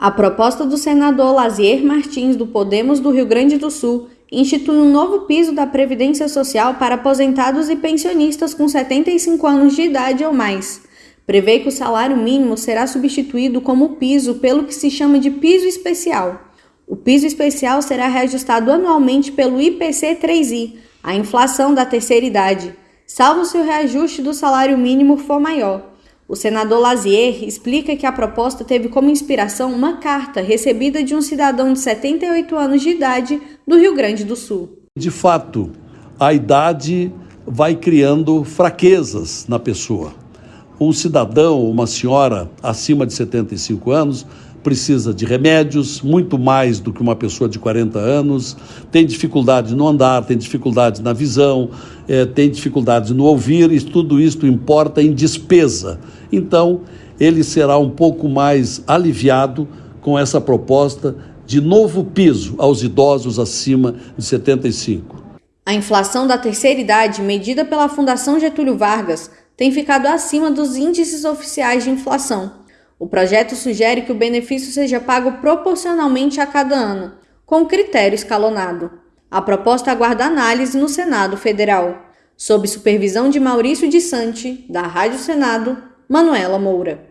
A proposta do senador Lazier Martins, do Podemos do Rio Grande do Sul, institui um novo piso da Previdência Social para aposentados e pensionistas com 75 anos de idade ou mais. Prevê que o salário mínimo será substituído como piso pelo que se chama de piso especial. O piso especial será reajustado anualmente pelo IPC-3I, a inflação da terceira idade, salvo se o reajuste do salário mínimo for maior. O senador Lazier explica que a proposta teve como inspiração uma carta recebida de um cidadão de 78 anos de idade do Rio Grande do Sul. De fato, a idade vai criando fraquezas na pessoa. Um cidadão, uma senhora acima de 75 anos, precisa de remédios, muito mais do que uma pessoa de 40 anos, tem dificuldade no andar, tem dificuldade na visão, é, tem dificuldade no ouvir, e tudo isso importa em despesa. Então, ele será um pouco mais aliviado com essa proposta de novo piso aos idosos acima de 75. A inflação da terceira idade, medida pela Fundação Getúlio Vargas, tem ficado acima dos índices oficiais de inflação. O projeto sugere que o benefício seja pago proporcionalmente a cada ano, com critério escalonado. A proposta aguarda análise no Senado Federal, sob supervisão de Maurício de Sante, da Rádio Senado, Manuela Moura.